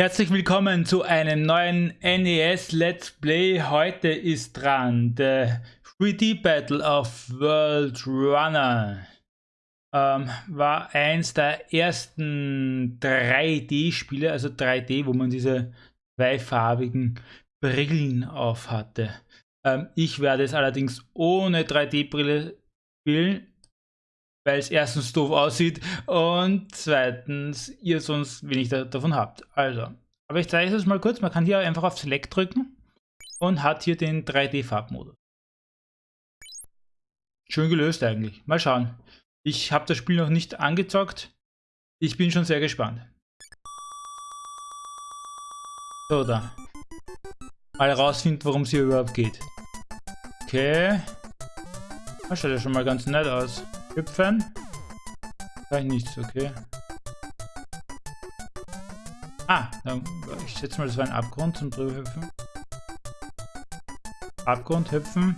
Herzlich willkommen zu einem neuen NES Let's Play. Heute ist dran der 3D Battle of World Runner. Ähm, war eins der ersten 3D-Spiele, also 3D, wo man diese zweifarbigen Brillen auf hatte. Ähm, ich werde es allerdings ohne 3D-Brille spielen, weil es erstens doof aussieht und zweitens ihr sonst wenig da, davon habt. Also, aber ich zeige es mal kurz. Man kann hier einfach auf Select drücken und hat hier den 3D-Farbmodus. Schön gelöst eigentlich. Mal schauen. Ich habe das Spiel noch nicht angezockt. Ich bin schon sehr gespannt. So, da. Mal rausfinden, worum es hier überhaupt geht. Okay. Das schaut ja schon mal ganz nett aus. Hüpfen. Kann ich nichts, okay. Ah, dann, ich schätze mal, das war ein Abgrund zum drüber hüpfen. Abgrund hüpfen.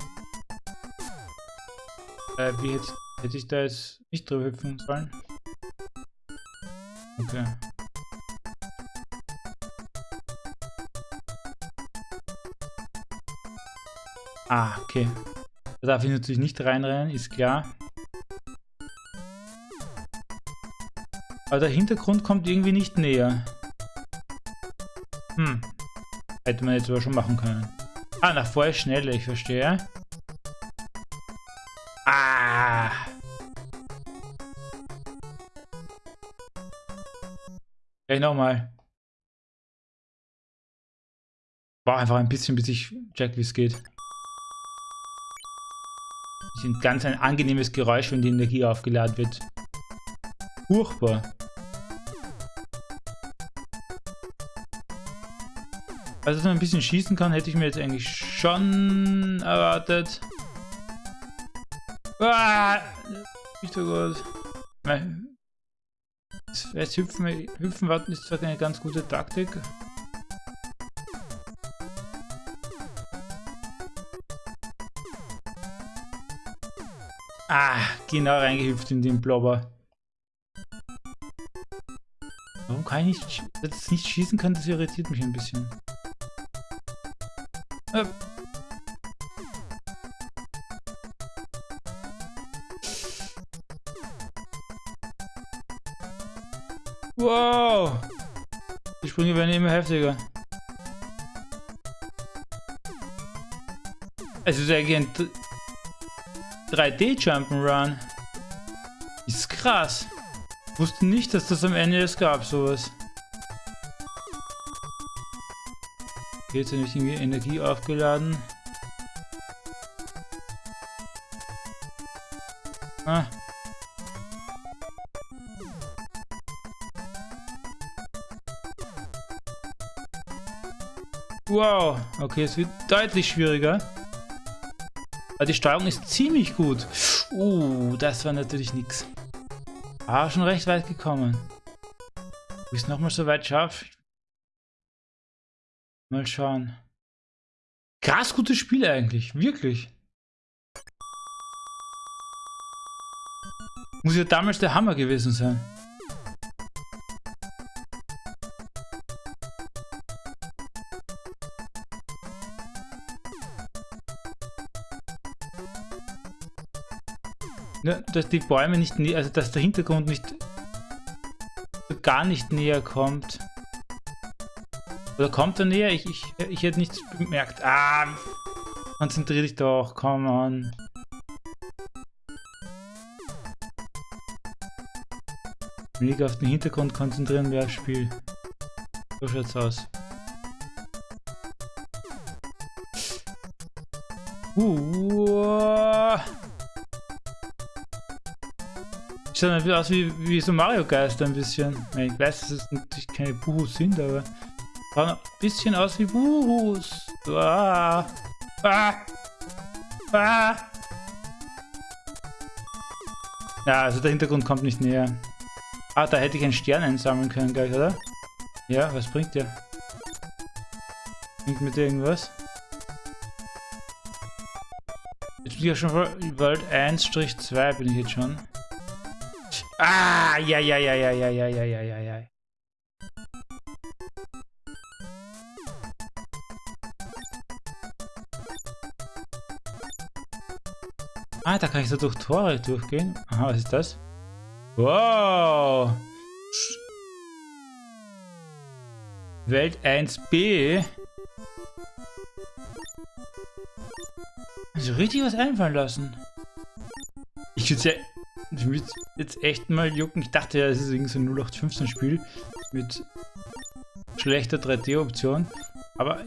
Äh, wie hätte, hätte ich da jetzt nicht drüber hüpfen sollen? Okay. Ah, okay. Da darf ich natürlich nicht reinrennen, ist klar. Aber der Hintergrund kommt irgendwie nicht näher. Hm. Hätte man jetzt aber schon machen können. Ah, nach vorher schneller, ich verstehe. Ah. Gleich nochmal. War einfach ein bisschen, bis ich check, wie es geht. Das ist ein ganz ein angenehmes Geräusch, wenn die Energie aufgeladen wird. Furchtbar. Also, dass man ein bisschen schießen kann, hätte ich mir jetzt eigentlich schon erwartet. Ah, nicht so gut. Jetzt hüpfen, hüpfen warten ist zwar eine ganz gute Taktik. Ah, genau reingehüpft in den Blobber. Warum kann ich nicht, jetzt nicht schießen kann, das irritiert mich ein bisschen. Äh. Wow! Die Sprünge werden immer heftiger. Es ist eigentlich ein 3D Jump'n'Run. Ist krass. Wusste nicht, dass das am Ende es gab, sowas. Hier ist nicht irgendwie Energie aufgeladen. Ah. Wow, okay, es wird deutlich schwieriger. Aber die Steuerung ist ziemlich gut. Uh, das war natürlich nix. Ah, schon recht weit gekommen. Es nochmal so weit schaffe, Mal schauen. Krass gutes Spiel eigentlich, wirklich. Muss ja damals der Hammer gewesen sein. Ja, dass die Bäume nicht, also dass der Hintergrund nicht gar nicht näher kommt. Oder kommt er näher? Ich, ich, ich hätte nichts bemerkt. Ah, konzentrier dich doch, komm on. Weniger auf den Hintergrund konzentrieren wäre Spiel. So schaut's aus. Uh. Schaut ein bisschen aus wie, wie so Mario Geist ein bisschen. Ich weiß, dass es natürlich keine Buhus sind, aber Schaut ein bisschen aus wie Buhus. Ah. Ah. Ah. Ja, also der Hintergrund kommt nicht näher. Ah, da hätte ich einen Stern einsammeln können gleich, oder? Ja, was bringt der? Bringt mit irgendwas? Jetzt bin ich ja schon World 1-2 bin ich jetzt schon. Ah, ja, ja, ja, ja, ja, ja, ja, ja, ja, ja. Ah, da kann ich so durch Tore durchgehen. Aha, was ist das? Wow! Welt 1b. Also richtig was einfallen lassen. Ich würde ja ich jetzt echt mal jucken. Ich dachte ja, es ist irgendwie so ein 0815 Spiel mit schlechter 3D-Option. Aber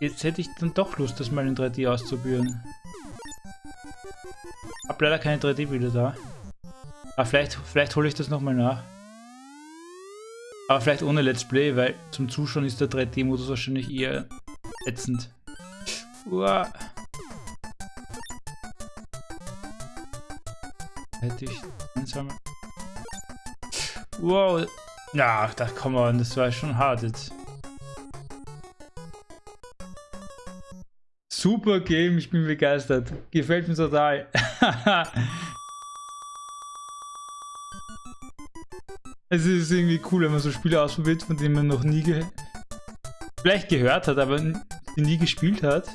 jetzt hätte ich dann doch Lust, das mal in 3D auszuprobieren. Hab leider keine 3D-Bilder da. Aber vielleicht, vielleicht hole ich das nochmal nach. Aber vielleicht ohne Let's Play, weil zum Zuschauen ist der 3D-Modus wahrscheinlich eher ätzend. Uah. Hätte ich einsammeln. Wow. Ja, da komm on, das war schon hart jetzt. Super Game, ich bin begeistert. Gefällt mir total. es ist irgendwie cool, wenn man so Spiele ausprobiert, von denen man noch nie ge vielleicht gehört hat, aber nie gespielt hat.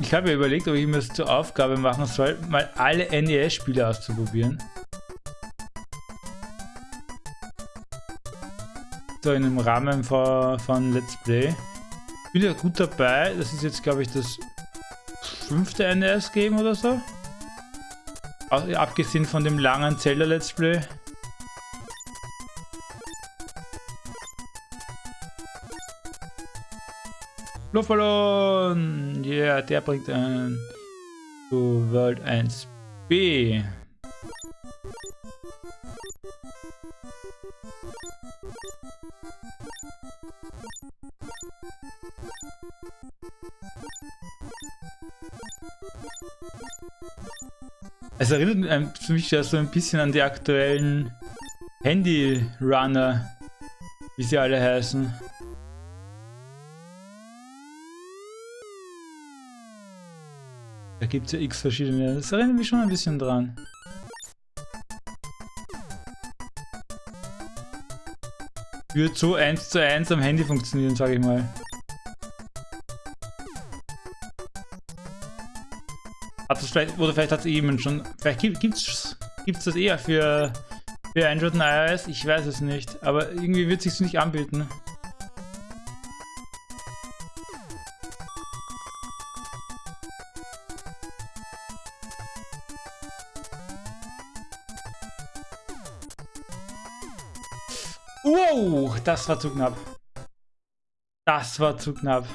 Ich habe ja überlegt, ob ich mir das zur Aufgabe machen soll, mal alle NES-Spiele auszuprobieren. So in dem Rahmen von, von Let's Play. Ich bin ja gut dabei. Das ist jetzt, glaube ich, das fünfte NES-Game oder so. Abgesehen von dem langen Zelda Let's Play. Luftballon! Yeah, der bringt einen zu World 1b. Es erinnert mich ja so ein bisschen an die aktuellen Handy-Runner, wie sie alle heißen. Da gibt es ja x verschiedene. Das erinnert mich schon ein bisschen dran. Wird so eins zu eins am Handy funktionieren, sage ich mal. Hat das vielleicht, oder vielleicht hat es eben schon, vielleicht gibt es gibt's das eher für, für Android und iOS, ich weiß es nicht, aber irgendwie wird es sich nicht anbieten. Wow, das war zu knapp. Das war zu knapp.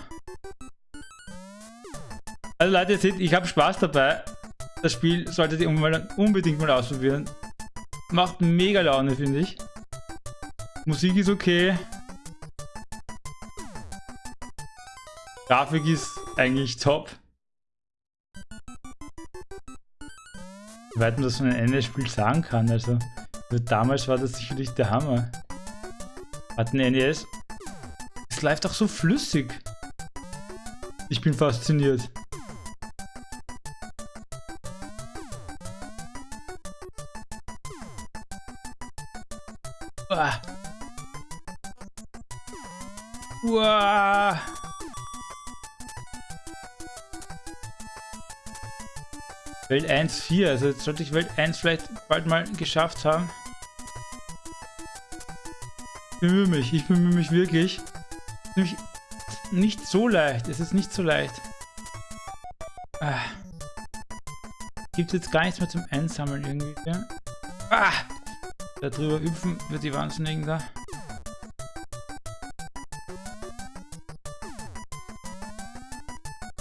Also Leute, ihr seht, ich habe Spaß dabei. Das Spiel solltet ihr unbedingt mal ausprobieren. Macht mega Laune, finde ich. Musik ist okay. Grafik ist eigentlich top. Wie weit man das von einem NES-Spiel sagen kann, also damals war das sicherlich der Hammer. Hat ein NES. Es läuft doch so flüssig. Ich bin fasziniert. Uah. Uah. Welt 1.4, also jetzt sollte ich Welt 1 vielleicht bald mal geschafft haben bemühe mich, ich bemühe mich wirklich. Nämlich nicht so leicht, es ist nicht so leicht. Ah. Gibt jetzt gar nichts mehr zum Einsammeln irgendwie. Ah! Da drüber hüpfen wird die Wahnsinnigen da.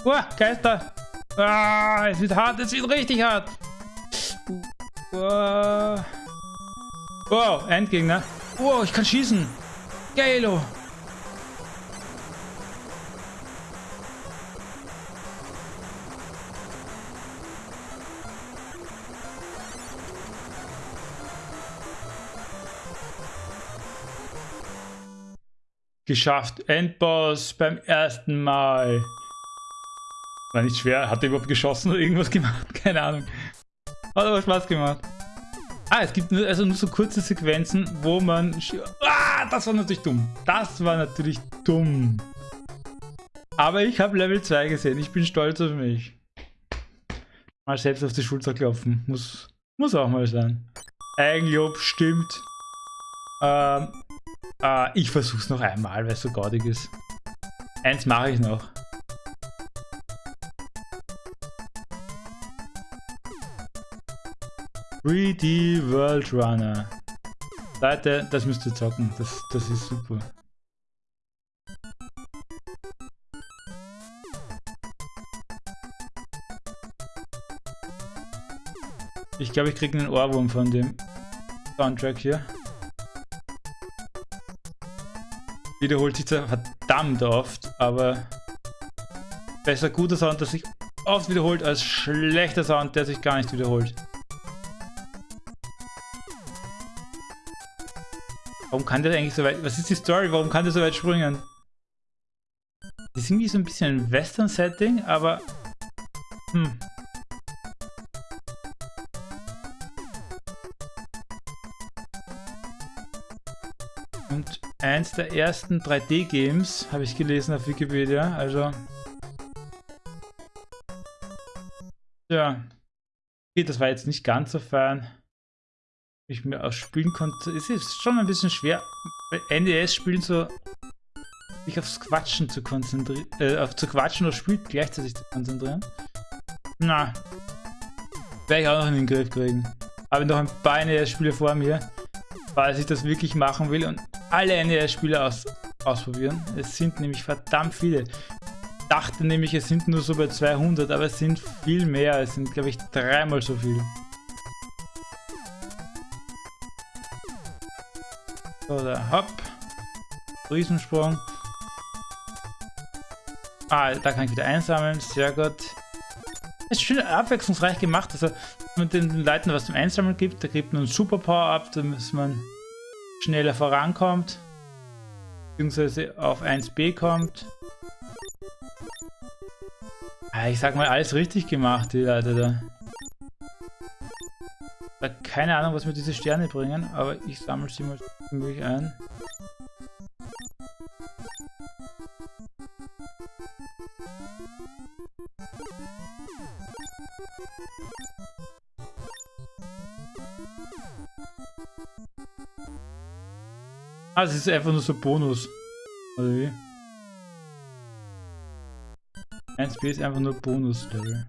Oh, Geister! Ah, es wird hart, es wird richtig hart! Oh, oh Endgegner. Oh, ich kann schießen. Geilo. Geschafft. Endboss beim ersten Mal. War nicht schwer. Hat er überhaupt geschossen oder irgendwas gemacht? Keine Ahnung. Hat aber Spaß gemacht. Ah, es gibt nur, also nur so kurze Sequenzen, wo man... Ah, das war natürlich dumm. Das war natürlich dumm. Aber ich habe Level 2 gesehen. Ich bin stolz auf mich. Mal selbst auf die Schulter klopfen. Muss, muss auch mal sein. Eigenlob stimmt. Ähm, äh, ich versuch's noch einmal, weil es so gaudig ist. Eins mache ich noch. d World Runner. Leute, das müsst ihr zocken. Das, das ist super. Ich glaube, ich kriege einen Ohrwurm von dem Soundtrack hier. Wiederholt sich zwar verdammt oft, aber besser guter Sound, der sich oft wiederholt, als schlechter Sound, der sich gar nicht wiederholt. Warum kann der eigentlich so weit... Was ist die Story? Warum kann der so weit springen? Das ist irgendwie so ein bisschen ein Western-Setting, aber... Hm, Und eins der ersten 3D-Games, habe ich gelesen auf Wikipedia, also... Ja. Okay, das war jetzt nicht ganz so fein. Ich mir ausspielen konnte. Es ist schon ein bisschen schwer, bei NES-Spielen so sich aufs Quatschen zu konzentrieren, äh, auf zu quatschen oder spielt gleichzeitig zu konzentrieren. Na, werde ich auch noch in den Griff kriegen. Habe noch ein paar NES-Spiele vor mir, falls ich das wirklich machen will und alle NES-Spiele aus, ausprobieren. Es sind nämlich verdammt viele. Ich dachte nämlich, es sind nur so bei 200, aber es sind viel mehr. Es sind, glaube ich, dreimal so viel. Oder hopp. Riesensprung. Ah, da kann ich wieder einsammeln. Sehr gut. Es ist schön abwechslungsreich gemacht. Also, man den Leuten was zum Einsammeln gibt, da gibt man einen Super Power ab, damit man schneller vorankommt, beziehungsweise auf 1b kommt. Ah, ich sag mal, alles richtig gemacht, die Leute da. Keine Ahnung, was mir diese Sterne bringen, aber ich sammle sie mal möglich ein. Ah, es ist einfach nur so Bonus. Oder wie? 1b ist einfach nur Bonus-Level.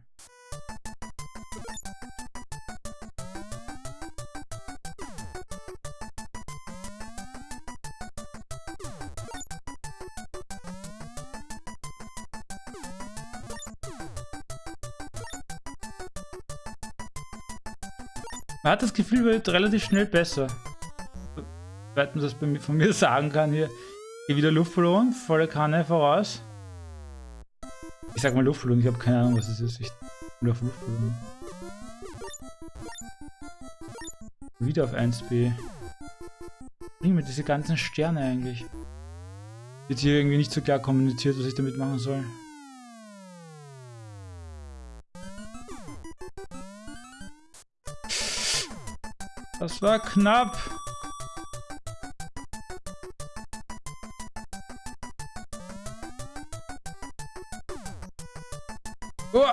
Man hat das Gefühl, wird relativ schnell besser man das von mir sagen kann hier. Hier wieder Luftballon, volle Kanne voraus. Ich sag mal Luftballon, ich habe keine Ahnung, was es ist. Ich auf Luftballon. Wieder auf 1b. Bringen mir diese ganzen Sterne eigentlich. Wird hier irgendwie nicht so klar kommuniziert, was ich damit machen soll. Das war knapp. Oh.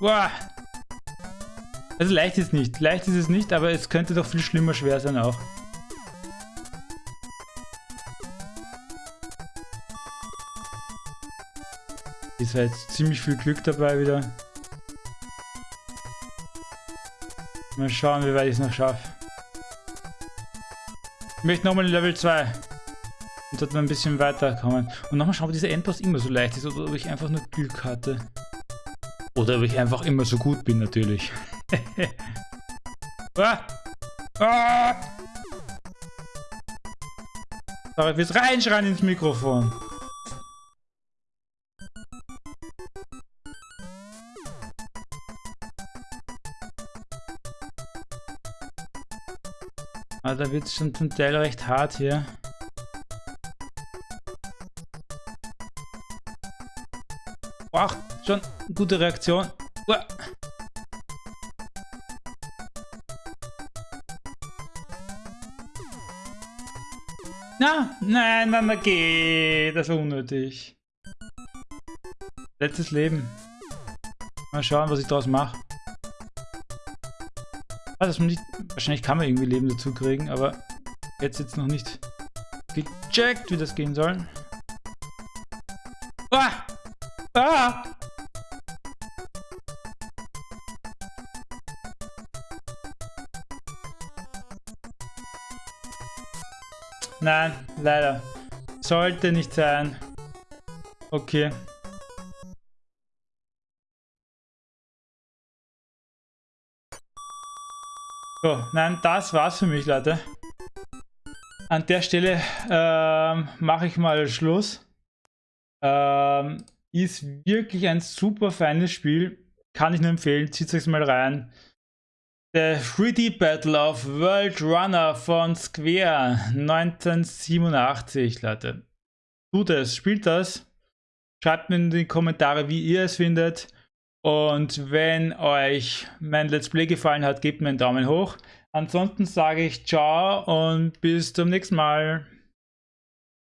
Boah. Also leicht ist nicht. Leicht ist es nicht, aber es könnte doch viel schlimmer schwer sein auch. Ist halt ziemlich viel Glück dabei wieder. Mal schauen, wie weit ich es noch schaffe. Ich möchte nochmal Level 2. Und dort mal ein bisschen weiterkommen. Und nochmal schauen, ob dieser Endboss immer so leicht ist oder ob ich einfach nur Glück hatte. Oder ob ich einfach immer so gut bin, natürlich. ah! Ah! Aber fürs Reinschreien ins Mikrofon. Ah, da wird es schon zum Teil recht hart hier. Ach, schon gute Reaktion. Uah. Na, nein, dann okay. Das war unnötig. Letztes Leben. Mal schauen, was ich daraus mache. Also, nicht, wahrscheinlich kann man irgendwie Leben dazu kriegen, aber jetzt jetzt noch nicht gecheckt, wie das gehen soll. Ah! Ah! Nein, leider. Sollte nicht sein. Okay. So, nein, das war's für mich, Leute. An der Stelle ähm, mache ich mal Schluss. Ähm, ist wirklich ein super feines Spiel. Kann ich nur empfehlen. Zieht euch mal rein. Der 3D Battle of World Runner von Square 1987, Leute. Tut es, spielt das. Schreibt mir in die Kommentare, wie ihr es findet. Und wenn euch mein Let's Play gefallen hat, gebt mir einen Daumen hoch. Ansonsten sage ich ciao und bis zum nächsten Mal.